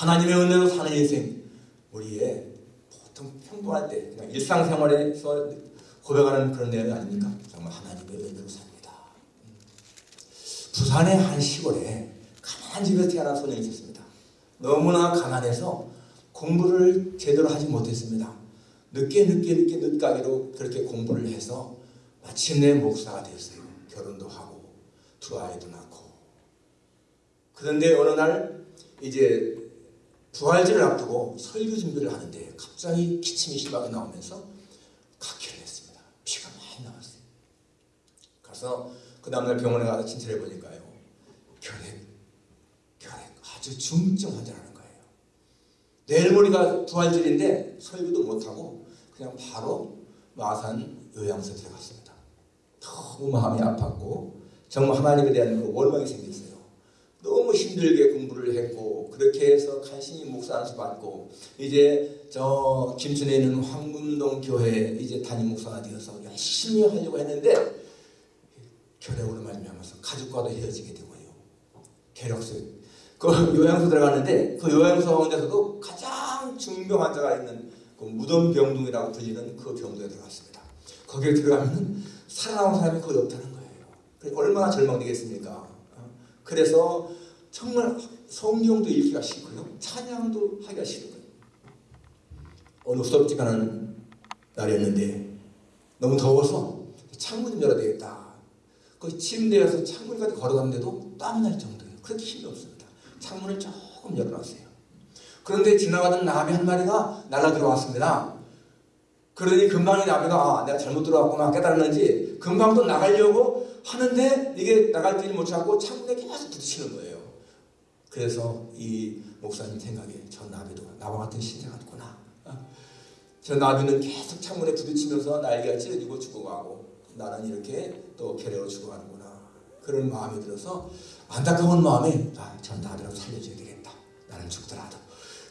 하나님의 은혜로 사는 인생 우리의 보통 평범할 때 그냥 일상생활에서 고백하는 그런 내용이 아닙니까? 정말 하나님의 은혜로 삽니다. 부산의 한 시골에 가난한 집에서 태어난 소년이 있었습니다. 너무나 가난해서 공부를 제대로 하지 못했습니다. 늦게 늦게 늦게 늦가기로 그렇게 공부를 해서 마침내 목사가 됐어요. 결혼도 하고 두 아이도 낳고 그런데 어느 날 이제 부활절을 앞두고 설교 준비를 하는데 갑자기 기침이 심하게 나오면서 각혈을 했습니다. 피가 많이 나왔어요. 가서 그 다음날 병원에 가서 진찰해 보니까요. 결핵, 결핵 아주 중증 환자라는 거예요. 내일 모레가 부활절인데 설교도 못하고 그냥 바로 마산 요양소 들어갔습니다. 너무 마음이 아팠고 정말 하나님에 대한 그 원망이 생겼어요. 너무 힘들게 공부를 했고 그렇게 해서 간신히 목사 안수 받고 이제 저 김천에 있는 황금동 교회 이제 담임 목사가 되어서 열심히 하려고 했는데 결핵으로 말미암아서 가족과도 헤어지게 되고요. 괴력수 그 요양소 들어갔는데 그 요양소 가운데서도 가장 중병 환자가 있는 그 무덤 병동이라고 불리는 그 병동에 들어갔습니다. 거기에 들어가면 살아남은 사람이 거의 없다는 거예요. 얼마나 절망되겠습니까? 그래서 정말 성경도 읽기가 싫고요. 찬양도 하기가 싫은 거예요. 어느 가는 날이었는데 너무 더워서 창문 좀 열어야 되겠다. 그 침대에서 창문까지 걸어갔는데도 땀이 날 정도예요. 그렇게 힘이 없습니다. 창문을 조금 열어놨어요. 그런데 지나가던 나비 한 마리가 날아 들어왔습니다. 그러니 금방 이 나비가 아, 내가 잘못 들어왔구나 깨달았는지 금방 또 나가려고 하는데 이게 나갈 때를 못 찾고 창문에 계속 부딪히는 거예요. 그래서 이 목사님 생각에 저 나비도 나와 같은 신세 같구나. 어? 저 나비는 계속 창문에 부딪히면서 날개가 찢어지고 죽어가고 나는 이렇게 또 괴뢰로 죽어가는구나. 그런 마음이 들어서 안타까운 마음에 아, 저 나비라도 살려줘야 되겠다. 나는 죽더라도.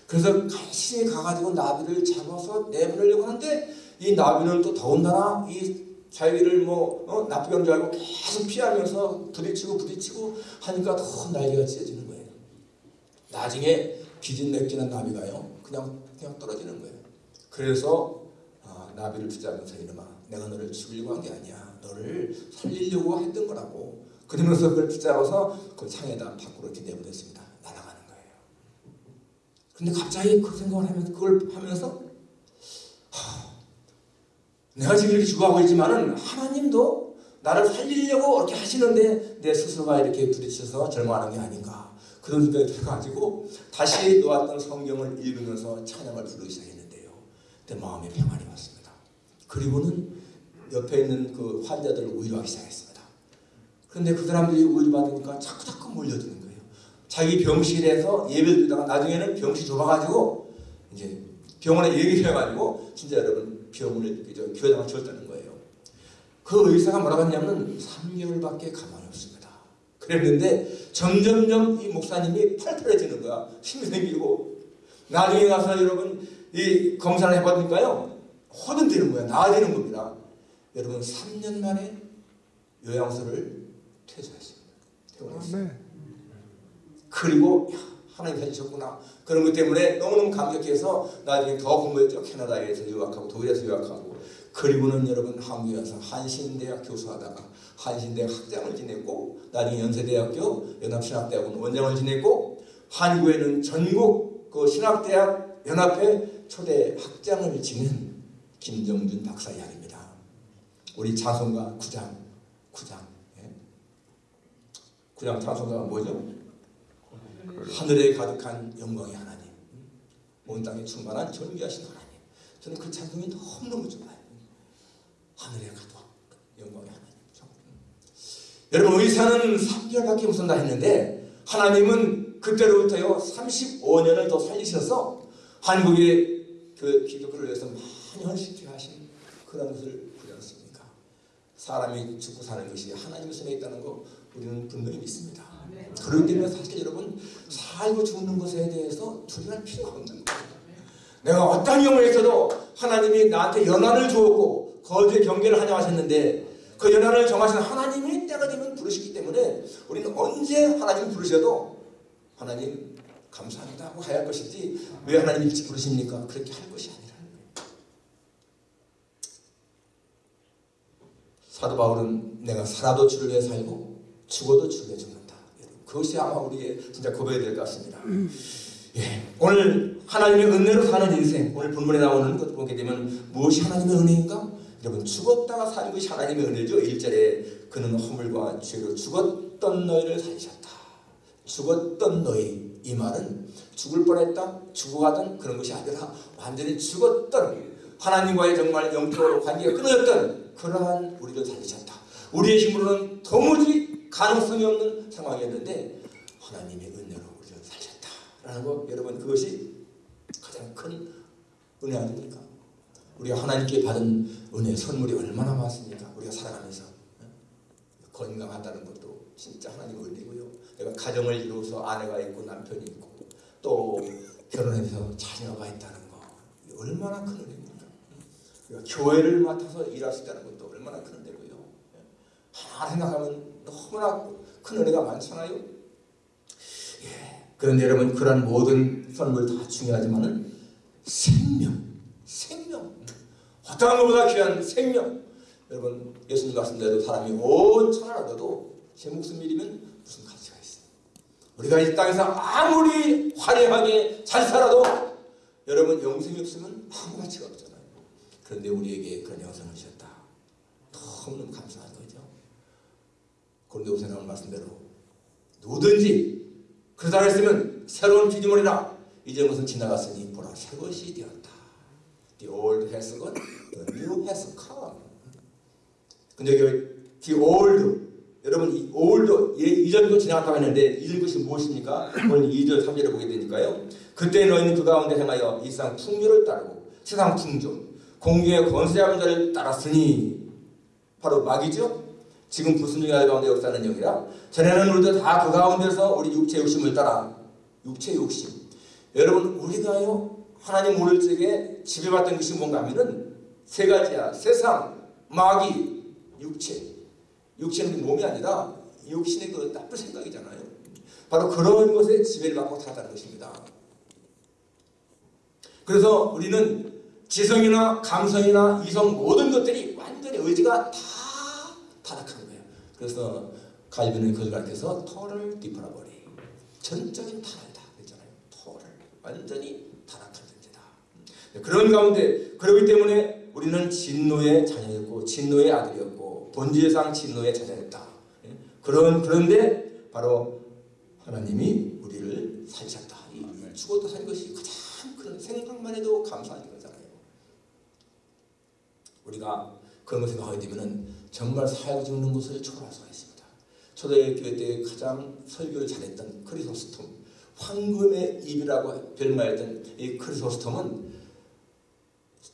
그래서 간신히 가가지고 나비를 잡아서 내보내려고 하는데 이 나비는 또 더군다나 이 자기를 뭐 어? 나쁘게 하는 줄 알고 계속 피하면서 부딪히고 부딪히고 하니까 더 날개가 찢어지는 거예요. 나중에 기진맥진한 나비가요. 그냥 그냥 떨어지는 거예요. 그래서 아, 나비를 붙잡으면서 이놈아 내가 너를 죽이려고 한 게 아니야. 너를 살리려고 했던 거라고. 그러면서 그걸 붙잡아서 그 창에다 밖으로 이렇게 내보냈습니다. 날아가는 거예요. 근데 갑자기 그 생각을 하면서 그걸 하면서 하, 내가 지금 이렇게 죽어가고 있지만은 하나님도 나를 살리려고 이렇게 하시는데 내 스스로가 이렇게 부딪혀서 절망하는 게 아닌가. 그런 생각이 들어가지고 다시 놓았던 성경을 읽으면서 찬양을 부르기 시작했는데요. 그때 마음에 평안이 왔습니다. 그리고는 옆에 있는 그 환자들을 위로하기 시작했습니다. 그런데 그 사람들이 위로받으니까 자꾸 자꾸 몰려드는 거예요. 자기 병실에서 예배를 드다가 나중에는 병실 좁아가지고 이제 병원에 얘기를 해가지고 진짜 여러분 병원을 교회당을 지었다는 거예요. 그 의사가 뭐라고 했냐면 3개월밖에 가만히 없습니다. 그랬는데 점점점 이 목사님이 팔팔해지는 거야. 힘이 생기고 나중에 가서 여러분 이 검사를 해보니까요. 호전되는 거야. 나아지는 겁니다. 여러분 3년 만에 요양소를 퇴소했습니다. 퇴원했습니다. 그리고 야, 하나님 살리셨구나. 그런 것 때문에 너무너무 감격해서 나중에 더 공부했죠. 캐나다에서 유학하고 독일에서 유학하고 그리고는 여러분 한국에 와서 한신대학 교수하다가 한신대학 학장을 지냈고 나중에 연세대학교 연합신학대학원 원장을 지냈고 한국에는 전국 그 신학대학 연합회 초대 학장을 지낸 김정준 박사 이야기입니다. 우리 자손가 구장 구장 예? 구장 자손가가 뭐죠? 하늘에 가득한 영광의 하나님 온 땅에 충만한 존귀하신 하나님 저는 그 찬송이 너무너무 좋아요. 하늘에 가득 영광의 하나님 여러분 의사는 3개월밖에 못 산다 했는데 하나님은 그때로부터요 35년을 더 살리셔서 한국의 그 기독교를 위해서 많이 헌신케 하신 그런 것을 보지 않습니까? 사람이 죽고 사는 것이 하나님 손에 있다는 거 우리는 분명히 믿습니다. 그렇기 때문에 사실 여러분 살고 죽는 것에 대해서 두려워할 필요가 없는 거예요. 내가 어떤 경우에 있어도 하나님이 나한테 연한을 주었고 거기에 경계를 하냐 하셨는데 그 연한을 정하신 하나님이 때가 되면 부르시기 때문에 우리는 언제 하나님 부르셔도 하나님 감사합니다 하고 가야 할 것이지 왜 하나님 일찍 부르십니까? 그렇게 할 것이 거예요. 사도 바울은 내가 살아도 주를 위해 살고 죽어도 주를 위해 죽는다. 그것이 아마 우리의 진짜 고백이 될 것 같습니다. 예, 오늘 하나님의 은혜로 사는 인생 오늘 본문에 나오는 것 보게 되면 무엇이 하나님의 은혜인가? 여러분 죽었다가 사는 것이 하나님의 은혜죠. 1절에 그는 허물과 죄로 죽었던 너희를 살리셨다. 죽었던 너희 이 말은 죽을 뻔했다 죽어가던 그런 것이 아니라 완전히 죽었던 하나님과의 정말 영적으로 관계가 끊어졌던 그러한 우리를 살리셨다. 우리의 힘으로는 도무지 가능성이 없는 상황이었는데 하나님의 은혜로 우리를 살렸다라는 거 여러분 그것이 가장 큰 은혜 아닙니까? 우리가 하나님께 받은 은혜 선물이 얼마나 많습니까? 우리가 살아가면서 건강하다는 것도 진짜 하나님의 은혜고요. 내가 가정을 이루어서 아내가 있고 남편이 있고 또 결혼해서 자녀가 있다는 거 얼마나 큰 은혜입니까? 교회를 맡아서 일할 수 있다는 것도 얼마나 큰 은혜 생각하면 너무나 큰 은혜가 많잖아요. 예. 그런데 여러분 그런 모든 선물 다 중요하지만은 생명, 생명 어떠한 것보다 귀한 생명. 여러분 예수님 말씀대로 사람이 온 천하를 얻어도 제 목숨 잃으면 무슨 가치가 있어요. 우리가 이 땅에서 아무리 화려하게 잘 살아도 여러분 영생이 없으면 아무 가치가 없잖아요. 그런데 우리에게 그런 영생을 주셨다. 너무너무 감사한 거죠. 그런데 오세 나온 말씀대로 누구든지 그러다 했으면 새로운 피조물이라 이전 것은 지나갔으니 보라 새 것이 되었다. The old has gone, the new has come. 근데 여기 the old 여러분 이 old 예, 이전도 지나갔다고 했는데 잊은 것이 무엇입니까? 오늘 2절 3절을 보게 되니까요. 그때 너희는 그 가운데 행하여 이 세상 풍류를 따르고 세상 풍조 공중의 권세하는 자를 따랐으니 바로 마귀죠. 지금 아들 가운데 역사하는 영이라? 전에는 우리도 다 그 가운데서 우리 육체 욕심을 따라 육체 욕심. 여러분 우리가요 하나님 모를 적에 지배받던 것이 뭔가 하면은 세 가지야. 세상 마귀 육체. 육체는 몸이 아니라 육신의 그 나쁜 생각이잖아요. 바로 그런 것에 지배를 받고 살았다는 것입니다. 그래서 우리는 지성이나 감성이나 이성 모든 것들이 완전히 의지가 다. 그래서 갈비는 그걸 가르쳐서 토를 뒤팔아버리. 전적인 타락이다. 그랬잖아요. 토를. 완전히 타락한 존재다. 그런 가운데 그러기 때문에 우리는 진노의 자녀였고 진노의 아들이었고 본질상 진노의 자녀였다. 그런 그런데 바로 하나님이 우리를 살리셨다. 죽어도 산 것이 가장 큰 생각만 해도 감사한 거잖아요. 우리가 그런 걸 생각하게 되면 정말 사역 죽는 것을 있습니다. 초대교회 때 가장 설교를 잘했던 크리소스톰, 황금의 입이라고 별말했던 이 크리소스톰은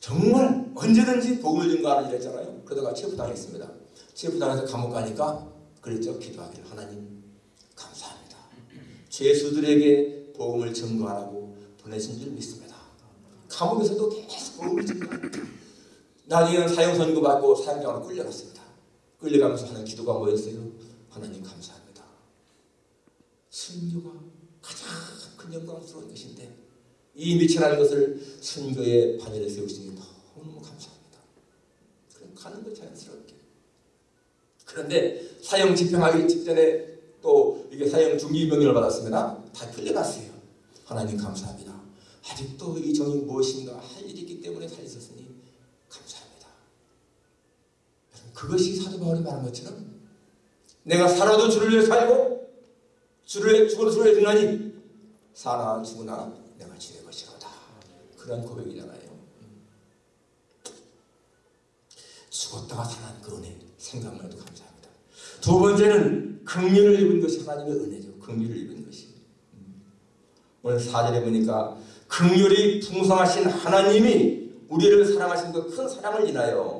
정말 언제든지 복음을 증거하는 일 했잖아요. 그러다가 체포당했습니다. 체포당해서 감옥 가니까 그랬죠. 기도하기를 하나님 감사합니다. 죄수들에게 복음을 증거하라고 보내신 줄 믿습니다. 감옥에서도 계속 복음을 증거합니다. 나중에는 사형 선고 받고 사형장으로 끌려갔습니다. 끌려가면서 하는 기도가 뭐였어요? 하나님 감사합니다. 순교가 가장 큰 영광스러운 것인데 이 미천한 것을 순교의 반열에 세우시니 너무너무 감사합니다. 그럼 가는 거 자연스럽게. 그런데 사형 집행하기 직전에 또 이게 사형 중기 명령을 받았습니다. 다 끌려갔어요. 하나님 감사합니다. 아직도 이 정이 무엇인가 할 일이 있기 때문에 살리셨으니 그것이 사도 바울이 말한 것처럼 내가 살아도 주를 위해 살고 주를 위해 죽어도 주를 위해 죽나니 사나 죽으나 내가 주의 것이로다. 그런 고백이잖아요. 죽었다가 살아난 그 은혜 생각만 해도 감사합니다. 두 번째는 긍휼을 입은 것이 하나님의 은혜죠. 긍휼을 입은 것이. 오늘 4절에 보니까 긍휼이 풍성하신 하나님이 우리를 사랑하신 그 큰 사랑을 인하여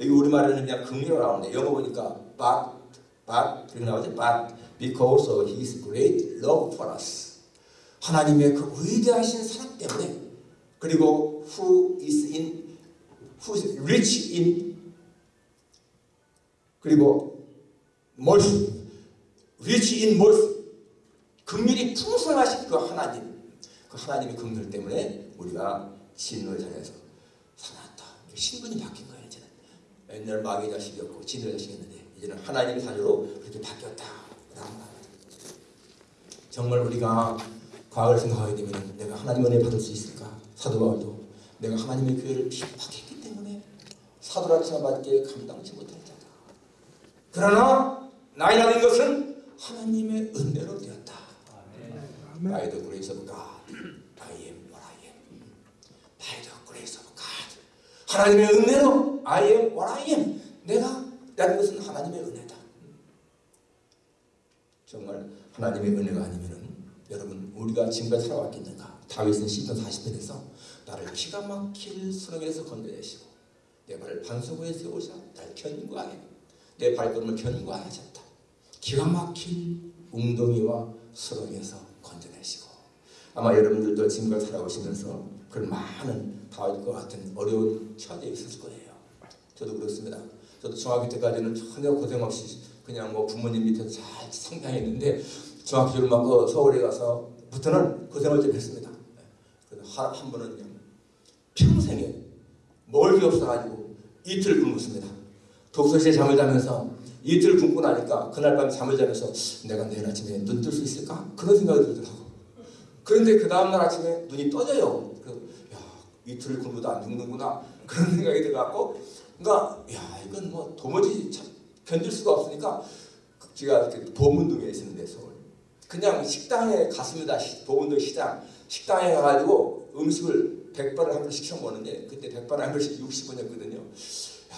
여기 우리말에는 그냥 긍휼이라고 나오는데 영어 보니까 but, but 이렇게 나오죠. but because of his great love for us. 하나님의 그 위대하신 사랑 때문에. 그리고 who is in who is rich in. 그리고 mercy rich in mercy 긍휼이 풍성하신 그 하나님. 그 하나님의 긍휼 때문에 우리가 진노의 자리에서 살았다. 신분이 바뀐 옛날 마귀 자식이었고 진노의 자식이었는데 이제는 하나님의 자녀로 그렇게 바뀌었다. 정말 우리가 과거를 생각하게 되면 내가 하나님 은혜 받을 수 있을까? 사도 바울도. 내가 하나님의 교회를 핍박했기 때문에 사도라 칭함받기에 감당치 못할 자다. 그러나 나이나 된 것은 하나님의 은혜로 되었다. By the grace of God, I am what I am. By the grace of God. 하나님의 은혜로 I am what I am. 내가 라는 것은 하나님의 은혜다. 정말 하나님의 은혜가 아니면은 여러분 우리가 지금까지 살아왔겠는가? 다윗은 시편 40편에서 나를 기가 막힐 수렁에서 건져내시고 내 발을 반석에 세우사 날 견고하게 내 발걸음을 견고하셨다. 기가 막힐 웅덩이와 수렁에서 건져내시고 아마 여러분들도 지금까지 살아오시면서 그런 많은 다윗과 같은 어려운 처지에 있을 거예요. 저도 그렇습니다. 저도 중학교 때까지는 전혀 고생 없이 그냥 뭐 부모님 밑에서 잘 성장했는데 중학교 졸업하고 서울에 가서부터는 고생을 좀 했습니다. 그래서 한, 한 번은요 평생에 먹을 게 없어가지고 이틀 굶었습니다. 독서실에 잠을 자면서 이틀 굶고 나니까 그날 밤 잠을 자면서 내가 내일 아침에 눈 뜰 수 있을까? 그런 생각이 들더라고. 그런데 그 다음날 아침에 눈이 떠져요. 이틀 굶어도 안 죽는구나 그런 생각이 들어갖고 그러니까 야 이건 뭐 도무지 참 견딜 수가 없으니까 제가 보문동에 있었는데 서울 그냥 식당에 갔습니다. 보문동 시장 식당에 가가지고 음식을 100번을 한 번씩 시켜 먹는데 그때 100번 한 번씩 60원이었거든요. 야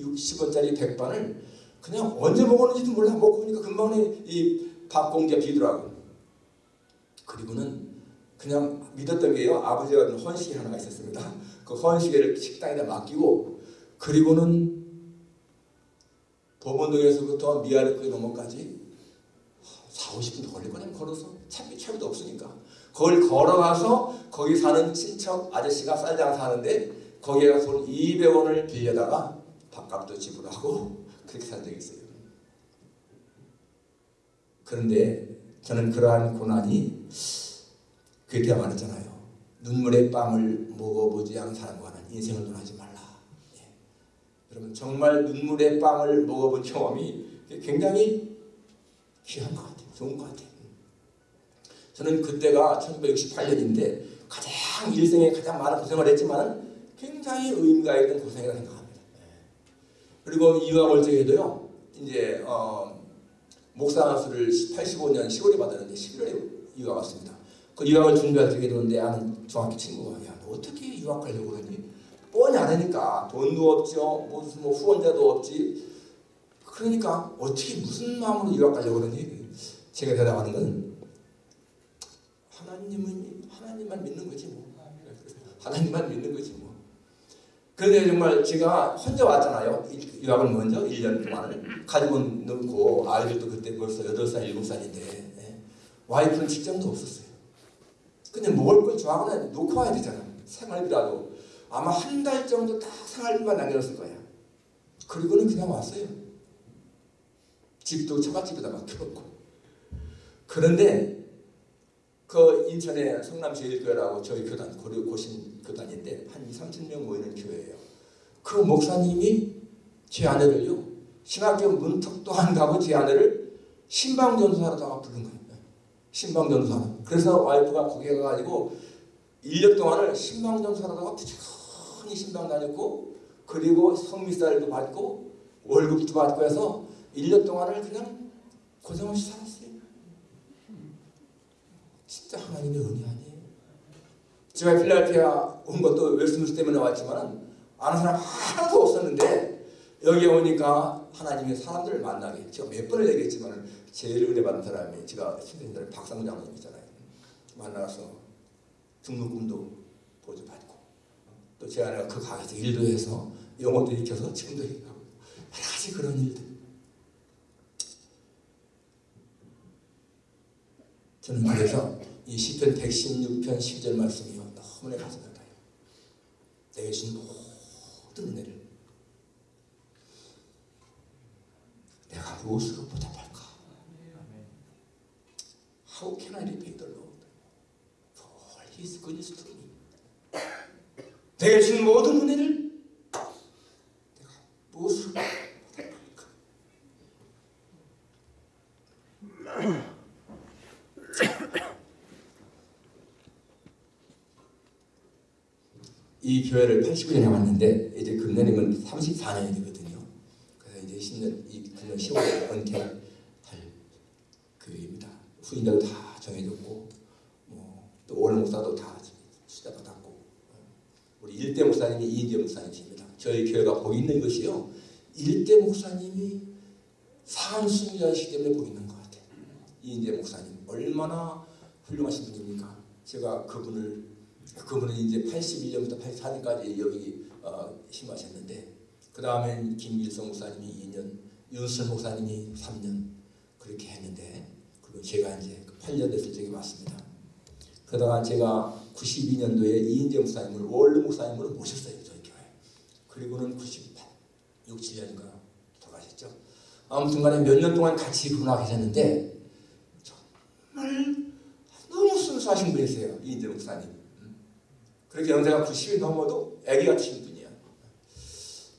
60원짜리 100번을 그냥 언제 먹었는지도 몰라 먹고 보니까 금방 이 밥 공기가 비더라고. 그리고는 그냥 믿었던 게요. 아버지가 헌식이 하나가 있었습니다. 그 헌식을 식당에다 맡기고 그리고는 법원동에서부터 미아르크 넘어까지 4, 50분 걸릴 거냐 걸어서 차비 차비도 없으니까 그걸 걸어가서 거기 사는 친척 아저씨가 쌀장 사는데 거기에 가서 200원을 빌려다가 밥값도 지불하고 그렇게 산 적이 있어요. 그런데 저는 그러한 고난이 그때 말했잖아요. 눈물의 빵을 먹어보지 않은 사람과는 인생을 논하지 말라. 예. 여러분 정말 눈물의 빵을 먹어본 경험이 굉장히 귀한 것 같아요. 좋은 것 같아요. 저는 그때가 1968년인데 가장 일생에 가장 많은 고생을 했지만 굉장히 의미가 있는 고생이라고 생각합니다. 예. 그리고 이화 월정에도요. 이제 어, 목사 수를 85년 10월에 받았는데 11월에 유학 왔습니다. 그 유학을 준비할 적에 도는데 아는 중학교 친구가 야, 너 어떻게 유학 가려고 그러니? 뻔히 안 하니까 돈도 없죠. 무슨 뭐 후원자도 없지. 그러니까 어떻게 무슨 마음으로 유학 가려고 그러니? 제가 대답하는 건 하나님은 하나님만 믿는 거지 뭐. 하나님만 믿는 거지 뭐. 그런데 정말 제가 혼자 왔잖아요. 유학을 먼저 1년 동안을 가지고 넣고 아이들도 그때 벌써 8살, 7살인데 예. 와이프는 직장도 없었어요. 근데 먹을 걸 좋아하거나 놓고 와야 되잖아. 생활비라도. 아마 한 달 정도 딱 생활비만 남겨놨을 거야. 그리고는 그냥 왔어요. 집도 처갓집에다 맡겨놓고. 그런데 그 인천의 성남제일교회라고 저희 교단, 고려 고신 교단인데 한 2, 3천 명 모이는 교회예요. 그 목사님이 제 아내를요. 신학교 문턱도 안 가고 제 아내를 심방전도사로다가 부른 거예요. 심방전도사. 그래서 와이프가 거기에 가가지고 1년 동안을 심방전도사로다가 부지런히 심방 다녔고 그리고 성미살도 받고 월급도 받고 해서 1년 동안을 그냥 고생 없이 살았어요. 진짜 하나님의 은혜 아니에요. 제가 필라델피아 온 것도 웨스트민스터 때문에 왔지만 아는 사람 하나도 없었는데 여기 오니까 하나님의 사람들을 만나게 제가 몇 번을 얘기했지만 제일 은혜 받은 사람이 제가 신생들 박상무 장로님 있잖아요. 만나서 등록금도 보조받고 또 제 아내가 그 가게에서 일도 해서 영어도 익혀서 지금도 하고 여러 가지 그런 일들 저는 그래서 이 시편 116편 12절 말씀이요 너무 내 가슴에 가요. 내게 준 모든 은혜를 내가 무엇으로 보답할까? How can I repay the Lord for His goodness to me? 내게 준 모든 은혜를 내가 무엇으로 받아볼까? 이 교회를 89년에 왔는데 이제 금년이면 34년이 되거든요. 그래서 이제 10년 이 금년 10월에 은퇴할 교회입니다. 후임자도 다 정해졌고 뭐또 올 목사도 다 수자 받았고 우리 일대 목사님이 이인재 목사님이십니다. 저희 교회가 복 있는 것이요. 일대 목사님이 산순자이시기 때문에 복 있는 것 같아요. 이인재 목사님 얼마나 훌륭하신 분입니까? 제가 그분을 그분은 이제 81년부터 84년까지 여기 어, 심하셨는데 그 다음엔 김일성 목사님이 2년, 윤순 목사님이 3년 그렇게 했는데 그리고 제가 이제 8년 됐을 적에 왔습니다. 그러다가 제가 92년도에 이인재 목사님을 월드 목사님으로 모셨어요 저희 교회. 그리고는 98, 6, 7년인가 돌아가셨죠. 아무튼 간에 몇 년 동안 같이 근무하 계셨는데 정말 너무 순수하신 분이세요 이인재 목사님. 그렇게 연세가 90이 넘어도 아기 같으신 분이야.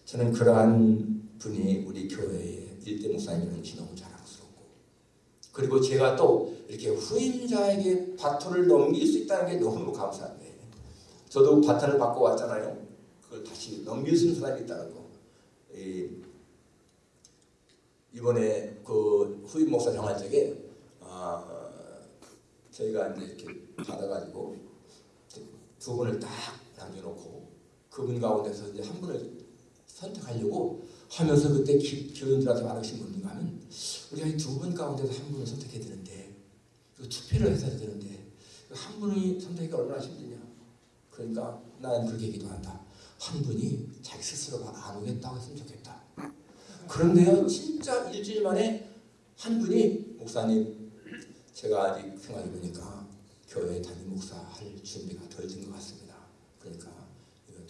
저는 그러한 분이 우리 교회의 일대 목사님이라는지 너무 자랑스럽고 그리고 제가 또 이렇게 후임자에게 바톤을 넘길 수 있다는 게 너무 감사한 거예요. 저도 바톤을 받고 왔잖아요. 그걸 다시 넘길 수 있는 사람이 있다는 거. 이번에 그 후임 목사 정할 적에 아, 저희가 이제 이렇게 받아가지고 두 분을 딱 남겨놓고 그분 가운데서 이제 한 분을 선택하려고 하면서 그때 교인들한테 말하신 뭔가 하면 우리가 이 두 분 가운데서 한 분을 선택해야 되는데 투표를 해서 되는데 한 분이 선택이 얼마나 힘드냐 그러니까 나는 그렇게 기도 한다 한 분이 자기 스스로가 안 오겠다고 했으면 좋겠다 그런데요 진짜 일주일 만에 한 분이 목사님 제가 아직 생각해보니까 교회 담임 목사 할 준비가 덜 된 것 같습니다. 그러니까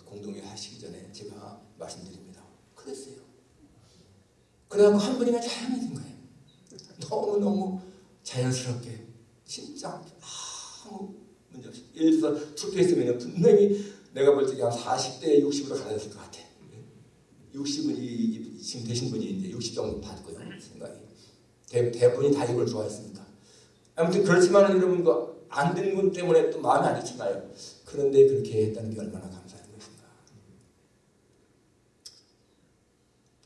공동회 하시기 전에 제가 말씀드립니다. 그랬어요. 그래갖고 한 분이면 된 거예요. 너무너무 자연스럽게 진짜 아무 문제 없이 예를 들어서 투표했으면 분명히 내가 볼때한 40대 60으로 가졌을 것 같아. 60은 이, 지금 되신 분이 이제 60 정도 받고요. 생각이. 대, 대부분이 다 이걸 좋아했습니다. 아무튼 그렇지만 여러분 그 안된 분 때문에 또 마음이 안 좋잖아요. 그런데 그렇게 했다는 게 얼마나 감사한 것인가.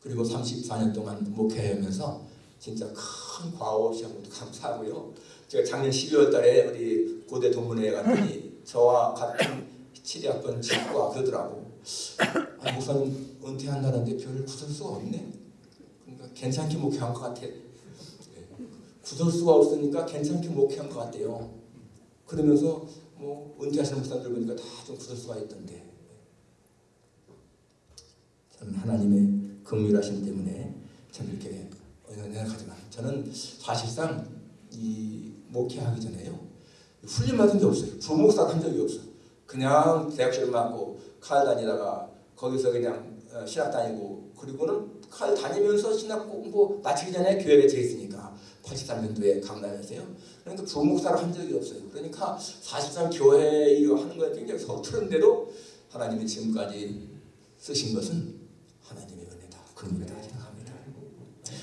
그리고 34년 동안 목회하면서 진짜 큰 과오 없이 한 것도 감사하고요. 제가 작년 12월 달에 우리 고대 동문회에 갔더니 저와 같은 7학번 친구가 그러더라고. 아, 목사님 은퇴한다는데 별 구설수가 없네. 그러니까 괜찮게 목회한 것 같아. 네. 구설수가 없으니까 괜찮게 목회한 것 같대요. 그러면서 뭐 은퇴하시는 목사들 보니까 다좀 구설수가 있던데 저는 하나님의 긍휼하심 때문에 참 이렇게 연약하지만 저는 사실상 이 목회하기 전에요 훈련 받은 게 없어요 부목사 한 적이 없어 그냥 대학 시험 맞고 칼 다니다가 거기서 그냥 어, 신학 다니고 그리고는 칼 다니면서 신학 공부 마치기 전에 교회에 재 있으니까 83년도에 강남에서요 그러니까 부목사를 한 적이 없어요. 그러니까 사실상 교회 일을 하는 거에 굉장히 서투른데도 하나님이 지금까지 쓰신 것은 하나님의 은혜다. 그런 은혜다 생각합니다.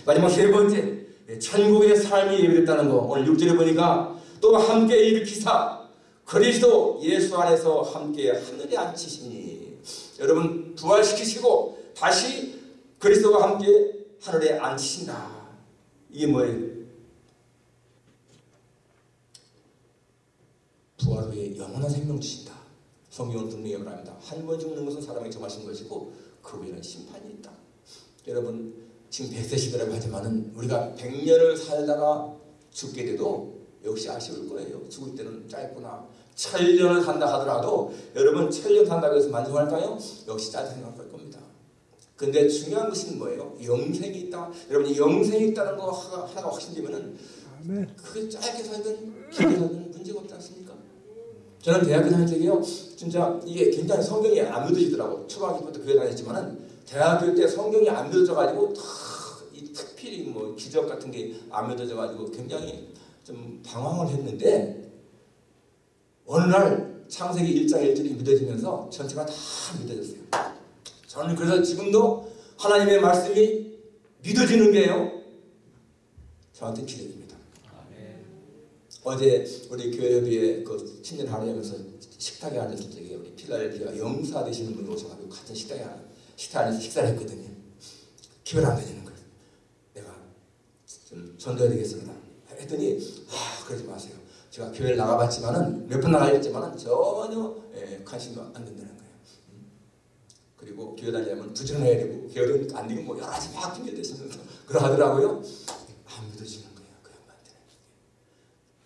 마지막 세 번째 예, 천국의 삶이 예비됐다는 거 오늘 6절에 보니까 또 함께 일으키사 그리스도 예수 안에서 함께 하늘에 앉히시니 여러분 부활시키시고 다시 그리스도와 함께 하늘에 앉히신다. 이게 뭐예요? 부활 후에 영원한 생명 주신다. 성경은 분명히 말합니다. 한 번 죽는 것은 사람이 정하신 것이고 그 후에는 심판이 있다. 여러분 지금 100세 시대라고 하지만 우리가 100년을 살다가 죽게 돼도 역시 아쉬울 거예요. 죽을 때는 짧구나. 천년을 산다 하더라도 여러분 천년 산다고 해서 만족할까요? 역시 짧게 생각할 겁니다. 근데 중요한 것은 뭐예요? 영생이 있다. 여러분 영생이 있다는 거 하나가 확신되면은 그게 짧게 살든 길게 살든 문제가 없지 않습니까? 저는 대학교 다닐 때요 진짜 이게 굉장히 성경이 안 믿어지더라고 초등학교부터 교회 다녔지만은 대학교 때 성경이 안 믿어져 가지고 이 특필히 뭐 기적 같은 게 안 믿어져 가지고 굉장히 좀 방황을 했는데 어느 날 창세기 1장 1절이 믿어지면서 전체가 다 믿어졌어요. 저는 그래서 지금도 하나님의 말씀이 믿어지는 게요. 저한테 기대됩니다. 어제 우리 교회 협의회 그 친년 하루하면서 식탁에 앉았을 적에 우리 필라델피아 영사 되시는 분이 오셔가지고 같은 식탁에 앉- 식탁 안에서 식사를 했거든요. 기회를 안 되는 거예요. 내가 좀 전도해야 되겠습니다. 했더니 아 그러지 마세요. 제가 교회를 나가봤지만은 몇 번 나가봤지만은 전혀 예, 관심이 안 된다는 거예요. 음. 그리고 교회 다니려면 부지런해야 되고 교회는 안 되고 뭐 여러 가지 막 핑계 대시면서 그러하더라고요. 안 믿어지는 거예요. 그 양반들은.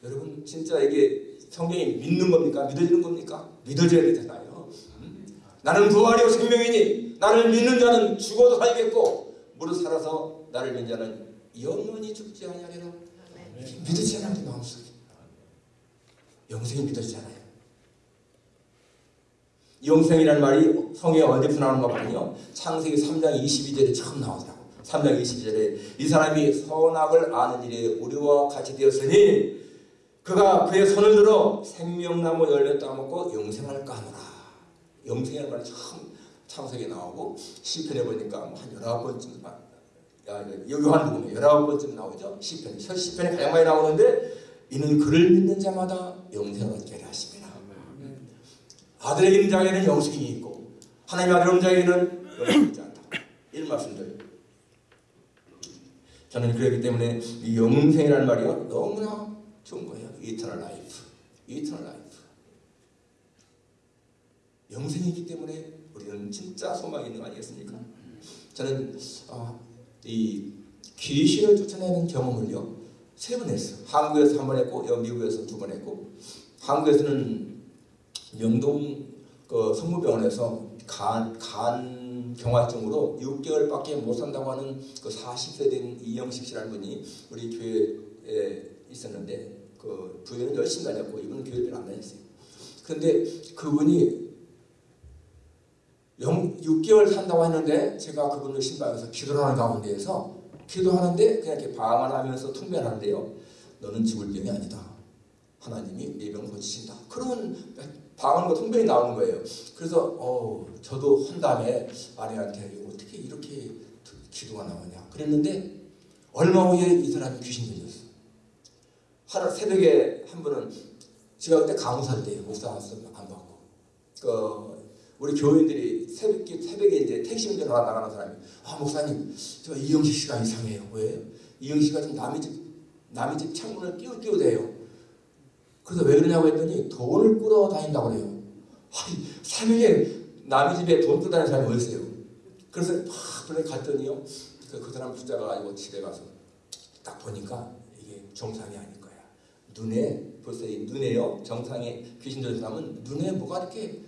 여러분 진짜 이게 성경이 믿는 겁니까? 믿어지는 겁니까? 믿어져야 되잖아요. 음? 나는 부활이요 생명이니 나를 믿는 자는 죽어도 살겠고 무릇 살아서 나를 믿는 자는 영원히 죽지 아니하리라. 믿어지잖아요 우리 마음속에. 영생이 믿어지잖아요. 영생이라는 말이 성에 어디서 나오는가 보면요. 창세기 3장 22절에 처음 나오더라고. 3장 22절에 이 사람이 선악을 아는 일에 우리와 같이 되었으니 그가 그의 손을 들어 생명나무 열매 따먹고 영생을 까노라. 영생이라는 말이 처음 창세기에 나오고 시편에 보니까 뭐한 열아홉 번쯤 요한복음에 열아홉 번쯤 나오죠. 시편. 시편에 가장 많이 나오는데 이는 그를 믿는 자마다 영생을 얻게 하십니다. 아들이 있는 자에게는 영생이 있고 하나님의 아들 자에게는 영생이 있지 않다. 이런 말씀들. 저는 그렇기 때문에 이 영생이라는 말이요 너무나 좋은 거예요. eternal life, eternal life. 영생이 있기 때문에 우리는 진짜 소망이 있는 거 아니겠습니까? 저는 어, 이 귀신을 쫓아내는 경험을요 세 번 했어요. 한국에서 한 번 했고 여 미국에서 두 번 했고 한국에서는 영동 그 성모병원에서 간, 간 경화증으로 6개월밖에 못 산다고 하는 그 40세 된 이영식 씨라는 분이 우리 교회에 있었는데 그 부인은 열심히 다녔고 이분은 교회를 안 다녔어요. 그런데 그분이 영, 6개월 산다고 했는데 제가 그분을 신방에서 기도를 하는 가운데에서 기도하는데 그냥 이렇게 방언 하면서 통변하는데요. 너는 죽을 병이 아니다. 하나님이 네 병을 고치신다. 그런 방언과 통변이 나오는 거예요. 그래서 어, 저도 한 다음에 아내한테 어떻게 이렇게 기도가 나오냐 그랬는데 얼마 후에 이 사람이 귀신 들렸어. 하루 새벽에 한 분은 제가 그때 강사할 때 목사 안 받고 그 우리 교인들이 새벽에, 새벽에 이제 택시 운전하러 나가는 사람이 아 목사님 저 이영식 씨가 이상해요. 왜? 이영식 씨가 좀 남의 집 남의 집 창문을 끼우 끼우 대요. 그래서 왜 그러냐고 했더니 돈을 끌어 다닌다고 그래요. 아니 새벽에 남의 집에 돈 끌어 다니는 사람이 어디 있어요? 그래서 막 그래 갔더니요. 그, 그 사람 부자가 가지고 집에 가서 딱 보니까 이게 정상이 아닐 거야. 눈에 벌써 이 눈에요. 정상에 귀신 들린 사람은 눈에 뭐가 이렇게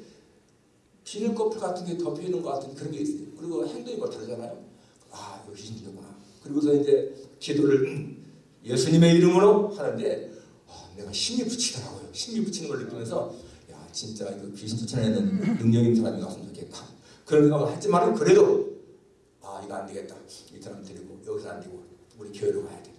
비늘 커플 같은 게 덮여 있는 것 같은 그런 게 있어요. 그리고 행동이 뭐 다르잖아요. 아, 이거 귀신이구나. 그리고서 이제 기도를 예수님의 이름으로 하는데 아, 내가 힘이 붙이더라고요. 힘이 붙이는 걸 느끼면서 야, 진짜 이거 귀신 쫓아내는 능력 있는 사람이 왔으면 좋겠다. 그런 생각을 했지만 그래도 아, 이거 안 되겠다. 이 사람 데리고 여기서 안 되고 우리 교회로 가야 돼.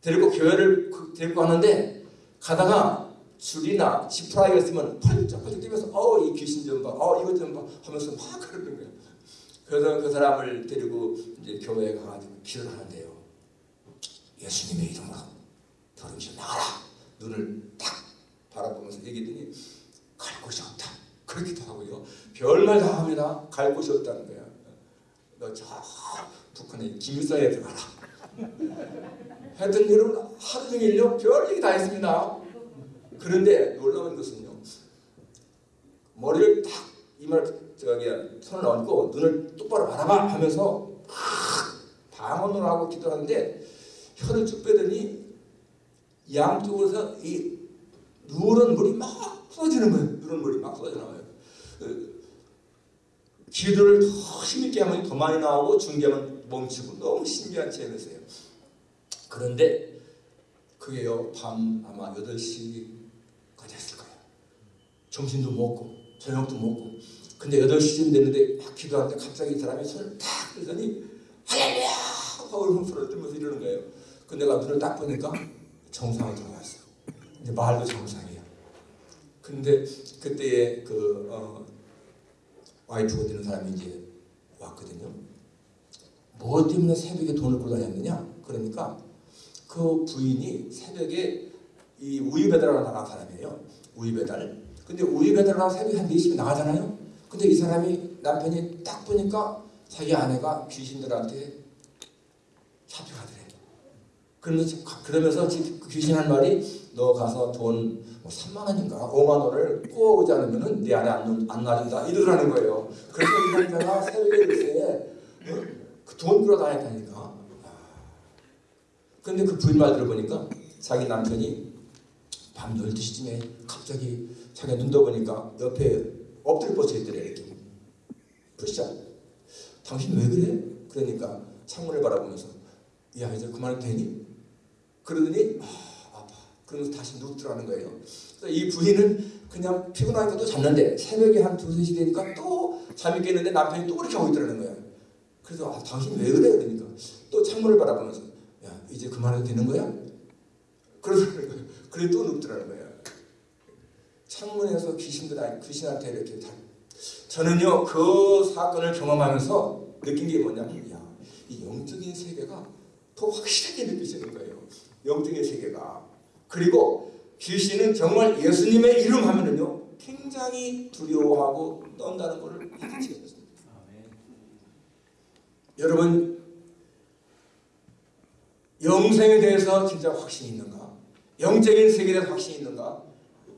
데리고 교회를 그- 데리고 가는데 가다가 줄이나 지푸라기가 있으면 펄쩍펄쩍 뛰면서 어 이 귀신 좀 봐, 어 이것 좀 봐 하면서 막 그러는 거예요. 그래서 그 사람을 데리고 이제 교회에 가가지고 기도를 하는데요. 예수님의 이름으로 더러운 좀 나가라. 눈을 딱 바라보면서 얘기했더니 갈 곳이 없다. 그렇기도 하고요. 별말 다 합니다. 갈 곳이 없다는 거야. 너 저 북한의 김일성에 들어가라. 하여튼 여러분 하루 종일요 별 얘기 다 했습니다. 그런데 놀라운 것은요. 머리를 딱 이말 저기 손을 얹고 눈을 똑바로 바라봐 하면서 방언으로 하고 기도하는데 혀를 쭉 빼더니 양쪽에서 이 누런 물이 막 쏟아지는 거예요. 누런 물이 막 쏟아져 나와요. 그 기도를 더 힘있게 하면 더 많이 나오고 중계하면 멈추고 너무 신기한 체험이었어요. 그런데 그게요 밤 아마 8시까지 했을 거예요. 점심도 먹고 저녁도 먹고 근데 8시쯤 됐는데 막 기도하는데 갑자기 이 사람이 손을 탁 들더니 할렐루야 하고 흥소를 들면서 이러는 거예요. 근데 내가 눈을 딱 보니까 정상으로 들어갔어. 이제 말도 정상이야. 근데 그때에 그 어, 와이프가 되는 사람이 이제 왔거든요. 뭐 때문에 새벽에 돈을 끌고 다녔느냐? 그러니까 그 부인이 새벽에 이 우유 배달하러 나간 사람이에요. 우유 배달. 근데 우유 배달하러 새벽에 한 4시에 나가잖아요. 근데 이 사람이 남편이 딱 보니까 자기 아내가 귀신들한테 잡혀가더래. 그러면서, 그러면서 그 귀신 한 말이 너 가서 돈뭐 3만 원인가 5만 원을 꼬아오지 않으면은 내 안에 안, 안 놔준다 이러라는 거예요. 그래서 이 남자가 새벽에 글쎄 어? 그돈 끌어다녔다니까. 근데 그 부인 말 들어보니까 자기 남편이 밤 12시쯤에 갑자기 자기가 눈 떠 보니까 옆에 엎드려 뻗쳐 있더래 이렇게. 푸시자. 당신 왜 그래? 그러니까 창문을 바라보면서 야 이제 그만해도 되니? 그러더니 아, 아파. 그러면서 다시 눕더라는 거예요. 그래서 이 부인은 그냥 피곤하니까 또 잤는데 새벽에 한 두세 시 되니까 또 잠이 깨는데 남편이 또 그렇게 하고 있더라는 거야. 그래서 아, 당신 왜 그래? 그러니까 또 창문을 바라보면서 야 이제 그만해도 되는 거야? 그러더라는 거예요. 그래 또 눕더라는 거야. 창문에서 귀신들 아니 귀신한테 이렇게 다 저는요 그 사건을 경험하면서 느낀 게 뭐냐면 야, 이 영적인 세계가 더 확실하게 느껴지는 거예요. 영적인 세계가 그리고 귀신은 정말 예수님의 이름 하면은요 굉장히 두려워하고 떤다는 것을 알아채었습니다. 여러분 영생에 대해서 진짜 확신이 있는가? 영적인 세계에 확신이 있는가?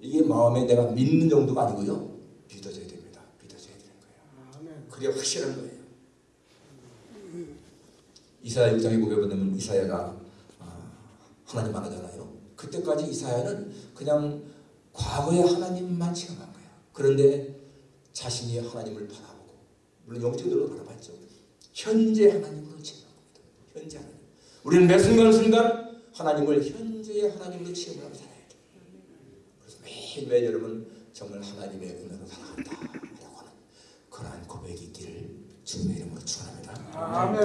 이게 마음에 내가 믿는 정도가 아니고요 믿어져야 됩니다. 믿어져야 되는 거예요. 그게 확실한 거예요. 이사야 6장에 보게 보면 이사야가 아, 하나님 만나잖아요. 그때까지 이사야는 그냥 과거의 하나님만 체험한 거야. 그런데 자신이 하나님을 바라보고 물론 영적으로 바라봤죠. 현재 하나님으로 체험한 겁니다. 현재 하나님. 우리는 매 순간순간 하나님을 현 재의 하나님으로 체험하고 살아야 돼. 그래서 매일매일 여러분 정말 하나님의 은혜로 살아간다 라고 하는 그러한 고백이 있기를 주님의 이름으로 축원합니다. 아멘.